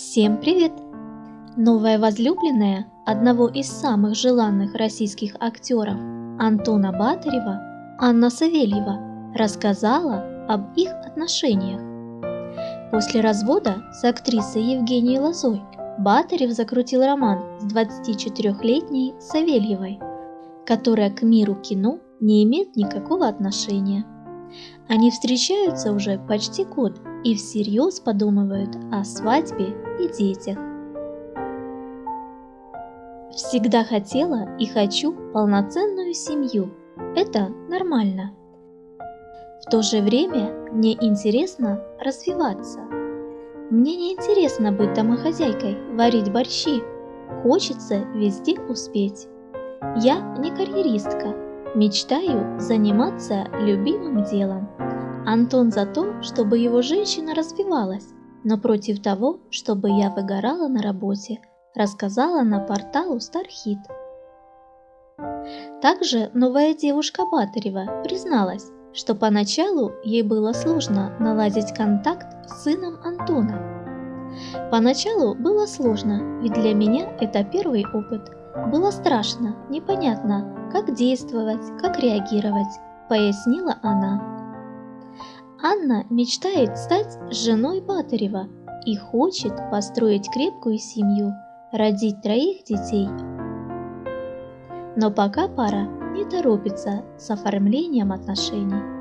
Всем привет! Новая возлюбленная одного из самых желанных российских актеров Антона Батарева, Анна Савельева, рассказала об их отношениях. После развода с актрисой Евгенией Лозой Батарев закрутил роман с 24-летней Савельевой, которая к миру кино не имеет никакого отношения. Они встречаются уже почти год и всерьез подумывают о свадьбе и детях. Всегда хотела и хочу полноценную семью. Это нормально. В то же время мне интересно развиваться. Мне не интересно быть домохозяйкой, варить борщи. Хочется везде успеть. Я не карьеристка, мечтаю заниматься любимым делом. Антон за то, чтобы его женщина развивалась, но против того, чтобы я выгорала на работе, рассказала на порталу Стархит. Также новая девушка Батарева призналась, что поначалу ей было сложно наладить контакт с сыном Антона. Поначалу было сложно, ведь для меня это первый опыт. Было страшно, непонятно, как действовать, как реагировать, пояснила она. Анна мечтает стать женой Батарева и хочет построить крепкую семью, родить троих детей. Но пока пара не торопится с оформлением отношений.